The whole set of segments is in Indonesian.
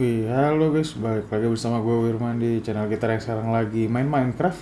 Wih, halo guys, balik lagi bersama gue Wirman di channel kita yang sekarang lagi main Minecraft.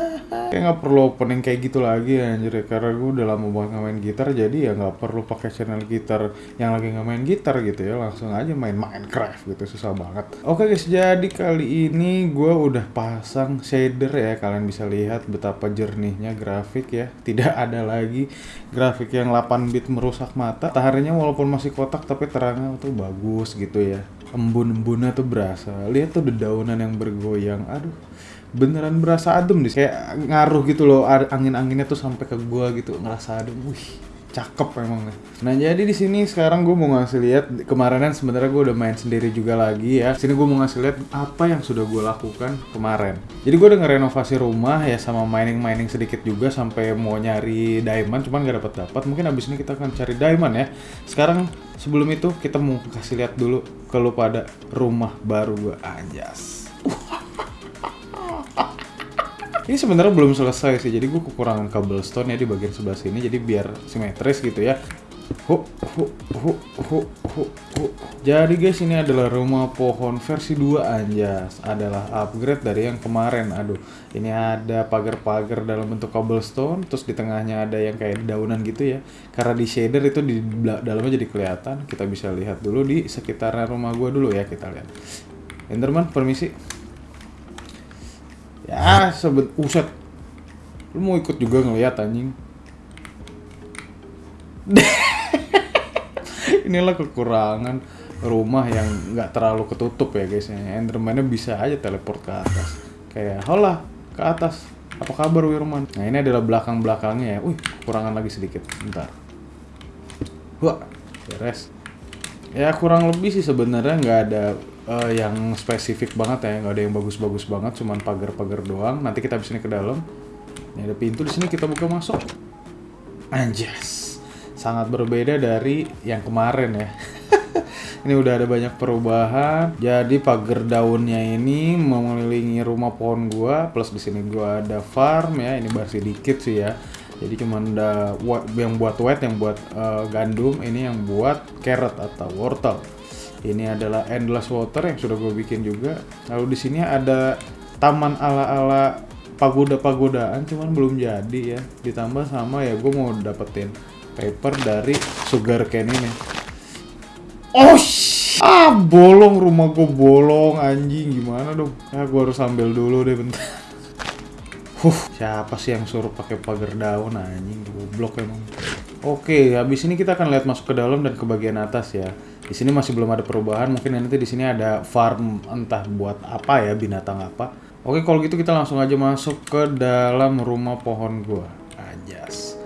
Kayak nggak perlu opening kayak gitu lagi anjir ya, karena gue udah lama banget main gitar Jadi ya nggak perlu pakai channel gitar yang lagi nggak gitar gitu ya Langsung aja main Minecraft gitu, susah banget. Oke guys, jadi kali ini gue udah pasang shader ya Kalian bisa lihat betapa jernihnya grafik ya. Tidak ada lagi grafik yang 8 bit merusak mata. Mataharinya walaupun masih kotak tapi terangnya tuh bagus gitu ya embun-embunnya tuh berasa? Lihat tuh dedaunan yang bergoyang. Aduh beneran berasa adem nih. Kayak ngaruh gitu loh angin-anginnya tuh sampai ke gua gitu ngerasa adem. Wih cakep emang nah jadi di sini sekarang gue mau ngasih lihat kemarinan sebenarnya gue udah main sendiri juga lagi ya. Sini gue mau ngasih lihat apa yang sudah gue lakukan kemarin. Jadi gue udah ngerenovasi rumah ya sama mining mining sedikit juga sampai mau nyari diamond cuman gak dapet dapat mungkin abis ini kita akan cari diamond ya. Sekarang sebelum itu kita mau kasih lihat dulu ke lu pada rumah baru gue anjas ini sebenarnya belum selesai sih jadi gue kekurangan cobblestone ya di bagian sebelah sini jadi biar simetris gitu ya. Hu, hu, hu, hu, hu, hu. Jadi guys ini adalah rumah pohon versi 2 anjas. Adalah upgrade dari yang kemarin. Aduh ini ada pagar-pagar dalam bentuk cobblestone Terus di tengahnya ada yang kayak daunan gitu ya. Karena di shader itu di dalamnya jadi kelihatan. Kita bisa lihat dulu di sekitar rumah gua dulu ya kita lihat. Enderman permisi Ya sebet uset Lu mau ikut juga ngeliat anjing. Inilah kekurangan rumah yang nggak terlalu ketutup ya guys ya. Enderman-nya bisa aja teleport ke atas. Kayak hola ke atas. Apa kabar Wirman? Nah ini adalah belakang belakangnya ya. Wih kekurangan lagi sedikit. Bentar. Wah beres. Ya kurang lebih sih sebenarnya nggak ada uh, yang spesifik banget ya nggak ada yang bagus-bagus banget cuman pagar-pagar doang nanti kita bisa ke dalam ini ada pintu di sini kita buka masuk anjas sangat berbeda dari yang kemarin ya. ini udah ada banyak perubahan. Jadi pagar daunnya ini mengelilingi rumah pohon gua, plus di sini gua ada farm ya. Ini masih dikit sih ya. Jadi cuma ada yang buat wet, yang buat uh, gandum, ini yang buat carrot atau wortel. Ini adalah endless water yang sudah gue bikin juga. Lalu di sini ada taman ala-ala pagoda-pagodaan, cuman belum jadi ya. Ditambah sama ya gue mau dapetin paper dari sugar cane ini. Oh, ah bolong rumah gue bolong anjing gimana dong? Ya gue harus ambil dulu deh bentar. Huh, siapa sih yang suruh pakai pagar daun anjing goblok emang. Oke, habis ini kita akan lihat masuk ke dalam dan ke bagian atas ya. Di sini masih belum ada perubahan, mungkin nanti di sini ada farm entah buat apa ya, binatang apa. Oke, kalau gitu kita langsung aja masuk ke dalam rumah pohon gua. Anjas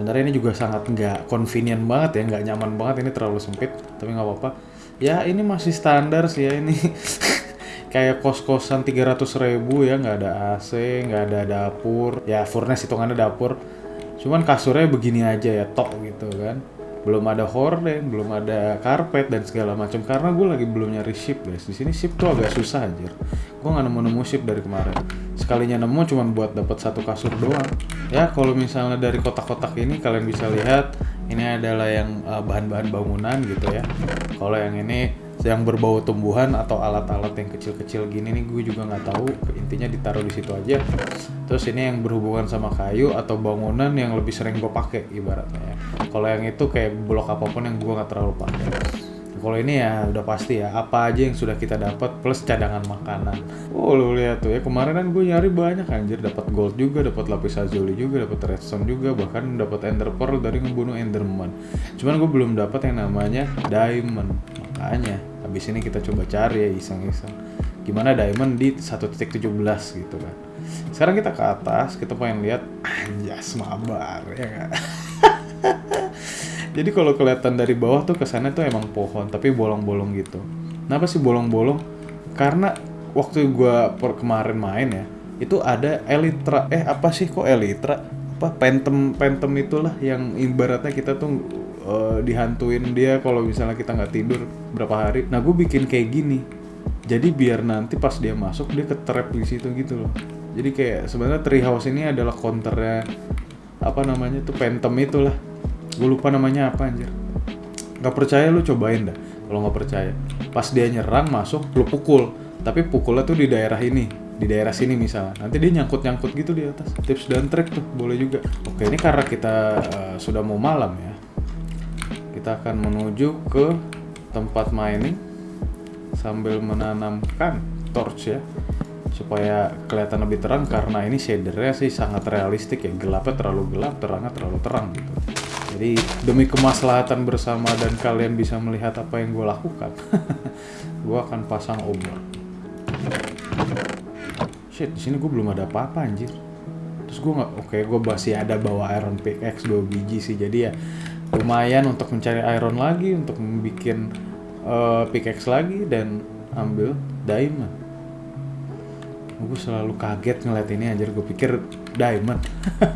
sebenarnya ini juga sangat nggak convenient banget ya nggak nyaman banget ini terlalu sempit tapi nggak apa-apa. Ya ini masih standar sih ya ini. Kayak kos-kosan 300 ribu ya nggak ada AC nggak ada dapur. Ya furnace hitungannya dapur. Cuman kasurnya begini aja ya tok gitu kan belum ada horden, belum ada karpet dan segala macam karena gue lagi belum nyari ship guys. Di sini ship tuh agak susah anjir. Gue nggak nemu-nemu ship dari kemarin. Sekalinya nemu cuma buat dapat satu kasur doang. Ya kalau misalnya dari kotak-kotak ini kalian bisa lihat ini adalah yang eh, bahan-bahan uh, bangunan gitu ya. Kalau yang ini yang berbau tumbuhan atau alat-alat yang kecil-kecil gini nih gue juga nggak tahu. Intinya ditaruh di situ aja. Terus ini yang berhubungan sama kayu atau bangunan yang lebih sering gue pakai ibaratnya ya. Kalau yang itu kayak blok apa pun yang gue nggak terlalu pakai. Kalau ini ya udah pasti ya apa aja yang sudah kita dapat plus cadangan makanan. Oh lu lihat tuh ya kemarin kan gue nyari banyak anjir. Dapat gold juga dapat lapis lazuli juga dapat redstone juga bahkan dapat ender pearl dari ngebunuh enderman. Cuman gue belum dapat yang namanya diamond. Makanya habis ini kita coba cari ya iseng-iseng. Gimana diamond di 1.17 gitu kan. Sekarang kita ke atas kita pengen lihat anjas mabar ya kan? Jadi kalau kelihatan dari bawah tuh kesannya tuh emang pohon tapi bolong-bolong gitu. Kenapa sih bolong-bolong? Karena waktu gua per kemarin main ya itu ada elitra eh apa sih kok elitra? Apa pentem pentem itulah yang ibaratnya kita tuh uh, dihantuin dia kalau misalnya kita nggak tidur berapa hari. Nah gue bikin kayak gini. Jadi biar nanti pas dia masuk dia ketrap di situ gitu loh. Jadi kayak sebenarnya treehouse ini adalah counternya apa namanya tuh pentem itulah. Gue lupa namanya apa anjir. Gak percaya lu cobain dah. kalau nggak percaya pas dia nyerang masuk lu pukul tapi pukulnya tuh di daerah ini di daerah sini misalnya nanti dia nyangkut nyangkut gitu di atas tips dan trik tuh boleh juga oke ini karena kita uh, sudah mau malam ya kita akan menuju ke tempat mining sambil menanamkan torch ya supaya kelihatan lebih terang karena ini shadernya sih sangat realistik ya. Gelapnya terlalu gelap terangnya terlalu terang gitu. Jadi demi kemaslahatan bersama dan kalian bisa melihat apa yang gue lakukan gue akan pasang obor shit di sini gue belum ada apa-apa anjir. Terus gue nggak oke okay, gue masih ada bawa iron pickaxe dua biji sih. Jadi ya lumayan untuk mencari iron lagi untuk membuat uh, pickaxe lagi dan ambil diamond. Gue selalu kaget ngeliat ini anjir. Gue pikir diamond.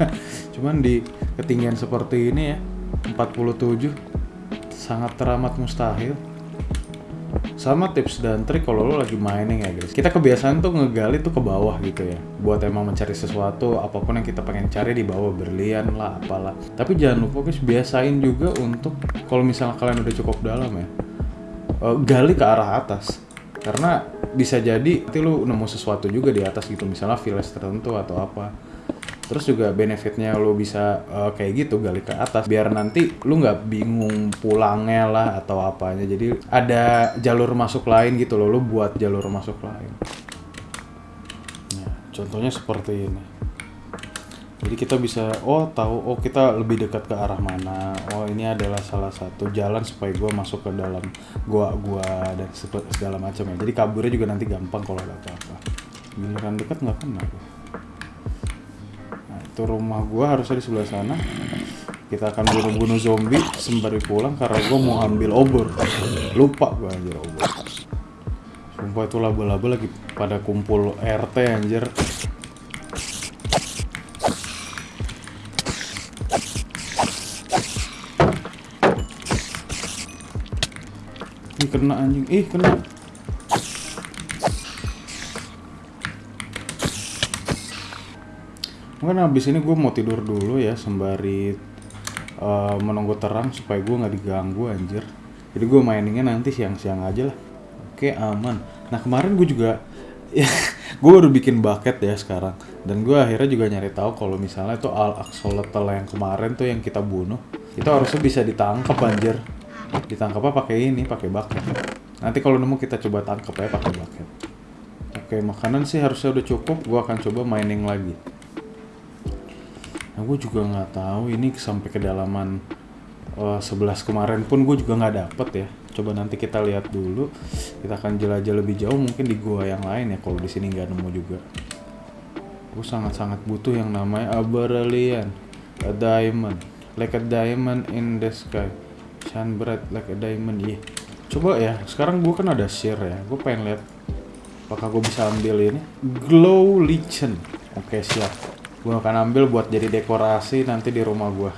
Cuman di ketinggian seperti ini ya 47 sangat teramat mustahil sama tips dan trik kalau lo lagi mining ya guys. Kita kebiasaan tuh ngegali tuh ke bawah gitu ya. Buat emang mencari sesuatu apa pun yang kita pengen cari di bawah berlian lah apalah. Tapi jangan lupa guys biasain juga untuk kalau misalnya kalian udah cukup dalam ya uh, gali ke arah atas. Karena bisa jadi nanti lu nemu sesuatu juga di atas gitu. Misalnya village tertentu atau apa terus juga benefitnya lo bisa uh, kayak gitu gali ke atas biar nanti lu nggak bingung pulangnya lah atau apanya. Jadi ada jalur masuk lain gitu loh lo buat jalur masuk lain. Nah, contohnya seperti ini. Jadi kita bisa oh tahu oh kita lebih dekat ke arah mana. Oh ini adalah salah satu jalan supaya gue masuk ke dalam gua-gua dan segala macam ya. Jadi kaburnya juga nanti gampang kalau ada apa-apa. Giliran dekat nggak kena gue itu rumah gua harusnya di sebelah sana. Kita akan bunuh-bunuh zombie sembari pulang karena gua mau ambil obor. Lupa gua anjir obor. Sumpah itu laba-laba lagi pada kumpul RT anjir. Ih kena anjing, ih kena mungkin habis ini gue mau tidur dulu ya sembari uh, menunggu terang supaya gue nggak diganggu anjir. Jadi gue mainingnya nanti siang-siang aja lah. Oke aman. Nah kemarin gue juga ya gue baru bikin bucket ya sekarang. Dan gue akhirnya juga nyari tahu kalau misalnya itu al axolotl yang kemarin tuh yang kita bunuh itu harusnya bisa ditangkap anjir. Ditangkapnya pakai ini pakai bucket. Nanti kalau nemu kita coba tangkap ya pakai bucket. Oke makanan sih harusnya udah cukup. Gue akan coba mining lagi Nah gue juga nggak tahu ini sampai kedalaman uh, 11 kemarin pun gue juga nggak dapet ya. Coba nanti kita lihat dulu. Kita akan jelajah lebih jauh mungkin di gua yang lain ya kalau di sini nggak nemu juga. Gue sangat-sangat butuh yang namanya Aberlian, a diamond, like a diamond in the sky, shine bright like a diamond. Iya. Yeah. Coba ya, sekarang gue kan ada share ya. Gue pengen lihat apakah gue bisa ambil ini glow lichen. Oke siap gue akan ambil buat jadi dekorasi nanti di rumah gue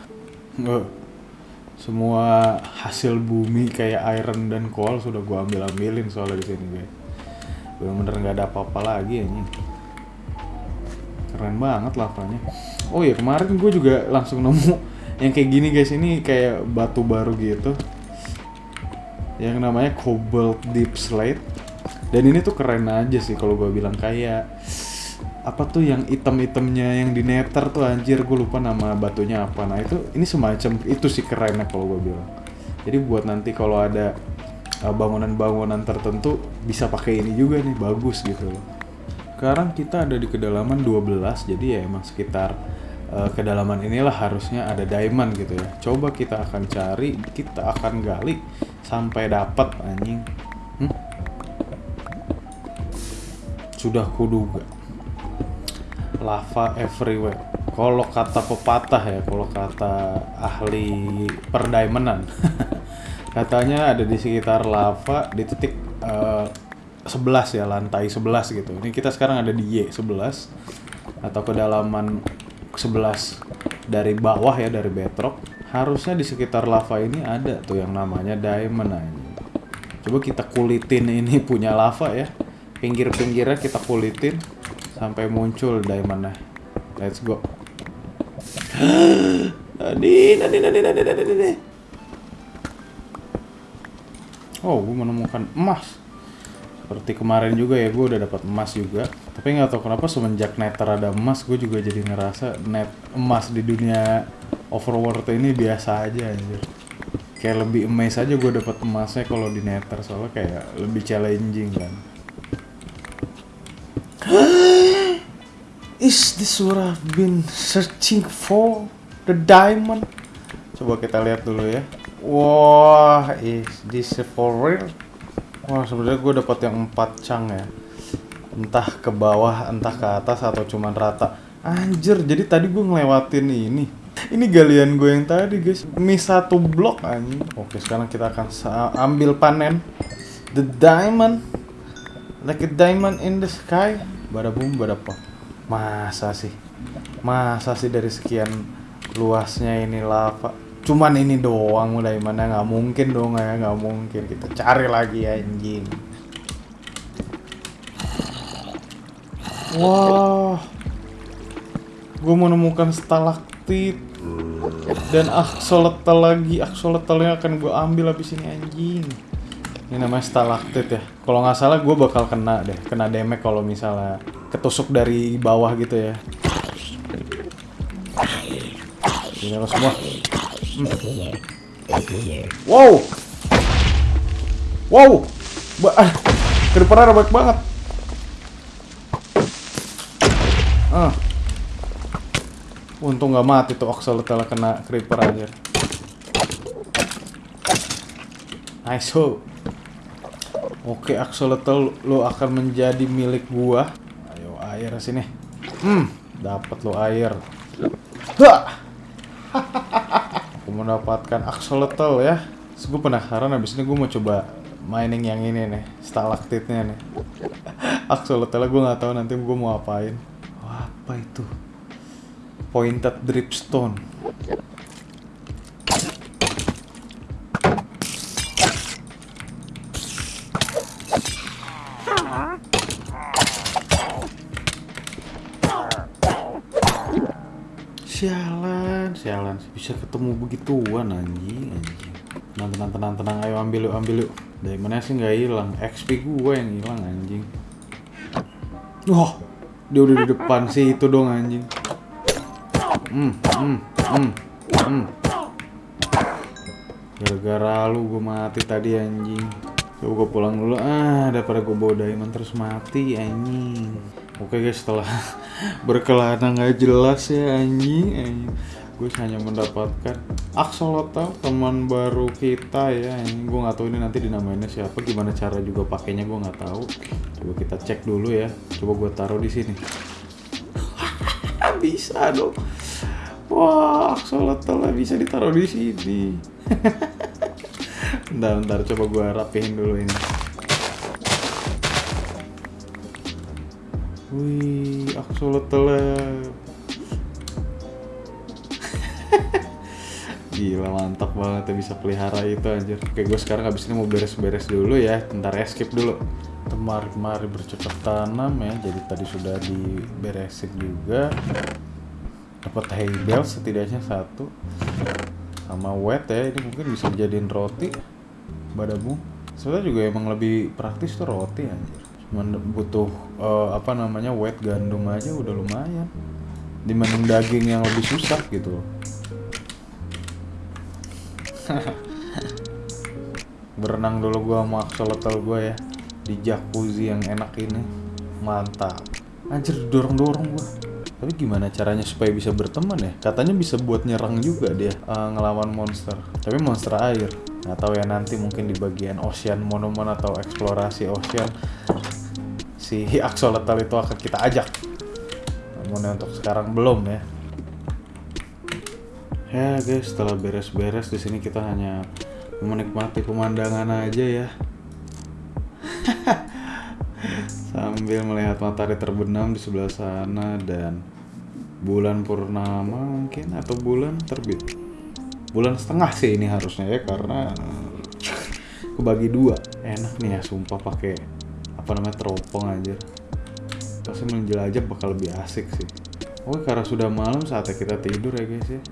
semua hasil bumi kayak iron dan coal sudah gue ambil ambilin soalnya di sini guys. Bener-bener nggak ada apa-apa lagi ini keren banget lavanya. Oh ya kemarin gue juga langsung nemu yang kayak gini guys. Ini kayak batu baru gitu. Yang namanya cobalt deep slate. Dan ini tuh keren aja sih kalau gue bilang kayak apa tuh yang item-itemnya yang di nether tuh anjir gue lupa nama batunya apa. Nah itu ini semacam itu sih kerennya kalau gue bilang. Jadi buat nanti kalau ada uh, bangunan-bangunan tertentu bisa pakai ini juga nih bagus gitu loh. Sekarang kita ada di kedalaman 12 jadi ya emang sekitar uh, kedalaman inilah harusnya ada diamond gitu ya. Coba kita akan cari kita akan gali sampai dapat anjing. Hmm? sudah kuduga lava everywhere. Kalau kata pepatah ya, kalau kata ahli perdiamondan, katanya ada di sekitar lava di titik uh, eh, 11 ya, lantai 11 gitu. Ini kita sekarang ada di Y11 atau kedalaman 11 dari bawah ya, dari bedrock. Harusnya di sekitar lava ini ada tuh yang namanya diamond aja. Coba kita kulitin ini punya lava ya. Pinggir-pinggirnya kita kulitin sampai muncul diamondnya let's go nadi nadi nadi nadi nadi nadi Oh, gue menemukan emas. Seperti kemarin juga ya, gue udah dapat emas juga. Tapi nggak tahu kenapa semenjak Nether ada emas, gue juga jadi ngerasa net emas di dunia Overworld ini biasa aja anjir. Kayak lebih amazed aja gue dapat emasnya kalau di Nether soalnya kayak lebih challenging kan. Is this what I've been searching for? The diamond? Coba kita lihat dulu ya. Wah, is this for real? Wah, sebenarnya gue dapat yang empat cang ya. Entah ke bawah, entah ke atas atau cuman rata. Anjir, jadi tadi gue ngelewatin ini. Ini galian gue yang tadi guys. Mi satu blok anjing. Oke, sekarang kita akan ambil panen the diamond. Like a diamond in the sky. Bada boom, bada pop. Masa sih? Masa sih dari sekian luasnya ini lava? Cuman ini doang mulai mana nggak mungkin dong ya nggak mungkin kita cari lagi anjing. Wah, gue menemukan stalaktit dan axolotl lagi. Axolotlnya akan gue ambil habis ini anjing. Ini namanya stalaktit ya. Kalau nggak salah gue bakal kena deh, kena damage kalau misalnya ketusuk dari bawah gitu ya. Ini lo semua. Wow. Wow. Ba ah, creeper banyak banget. Ah. Untung nggak mati tuh Axolotl kena creeper aja. Nice ho. Oke Axolotl lo akan menjadi milik gua. Ayo air sini. Hmm, dapat lo air. Hah mendapatkan axolotl ya Terus gue penasaran abis ini gue mau coba mining yang ini nih stalaktitnya nih axolotl gue nggak tahu nanti gue mau apain Wah, apa itu pointed dripstone Sialan, sialan. Bisa ketemu begituan anjing, anjing. Tenang, tenang, tenang, tenang. Ayo ambil yuk, ambil yuk. Dari mana sih nggak hilang? XP gue yang hilang anjing. Wah, dia udah di depan sih itu dong anjing. Hmm, hmm, hmm, hmm. Gara-gara lu gue mati tadi anjing. Coba gue pulang dulu. Ah daripada gue bawa diamond terus mati anjing. Oke guys setelah berkelana nggak jelas ya anjing, anjing. gue hanya mendapatkan axolotl teman baru kita ya anjing. Gue nggak tahu ini nanti dinamainnya siapa gimana cara juga pakainya gue nggak tahu. Coba kita cek dulu ya. Coba gue taruh di sini. Bisa dong. Wah axolotl bisa ditaruh di sini bentar bentar coba gue rapihin dulu ini Wih, axolotl. Gila mantap banget ya bisa pelihara itu anjir. Oke, gue sekarang habis ini mau beres-beres dulu ya. Bentar escape dulu. Temari-mari bercocok tanam ya. Jadi tadi sudah diberesin juga. Dapat hay bale setidaknya satu. Sama wet ya. Ini mungkin bisa dijadiin roti. Badabu. Sebenarnya juga emang lebih praktis tuh roti anjir. Cuman butuh uh, apa namanya wet gandum aja udah lumayan. Dibanding daging yang lebih susah gitu berenang dulu gua sama axolotl gua ya di jacuzzi yang enak ini. Mantap. Anjir dorong-dorong gua. Tapi gimana caranya supaya bisa berteman ya? Katanya bisa buat nyerang juga dia uh, ngelawan monster. Tapi monster air nggak tahu ya nanti mungkin di bagian ocean monumen atau eksplorasi ocean si axolotl itu akan kita ajak. Namun untuk sekarang belum ya. Ya guys setelah beres-beres di sini kita hanya menikmati pemandangan aja ya. Sambil melihat matahari terbenam di sebelah sana dan bulan purnama mungkin atau bulan terbit bulan setengah sih ini harusnya ya karena kebagi dua enak nih ya sumpah pakai apa namanya teropong aja pasti menjelajah bakal lebih asik sih oke karena sudah malam saatnya kita tidur ya guys ya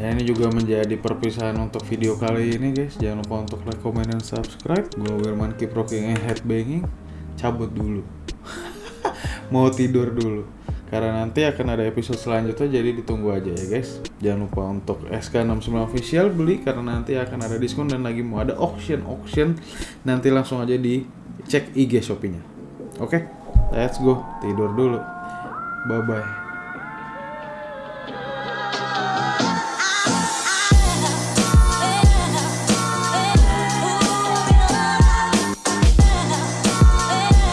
Dan ini juga menjadi perpisahan untuk video kali ini guys. Jangan lupa untuk like, comment, dan subscribe. Gue Wirman keep rocking and headbanging. Cabut dulu. Mau tidur dulu. Karena nanti akan ada episode selanjutnya jadi ditunggu aja ya guys. Jangan lupa untuk SK69 official beli karena nanti akan ada diskon dan lagi mau ada auction auction. Nanti langsung aja di cek IG Shopee-nya. Oke, let's go tidur dulu. Bye bye.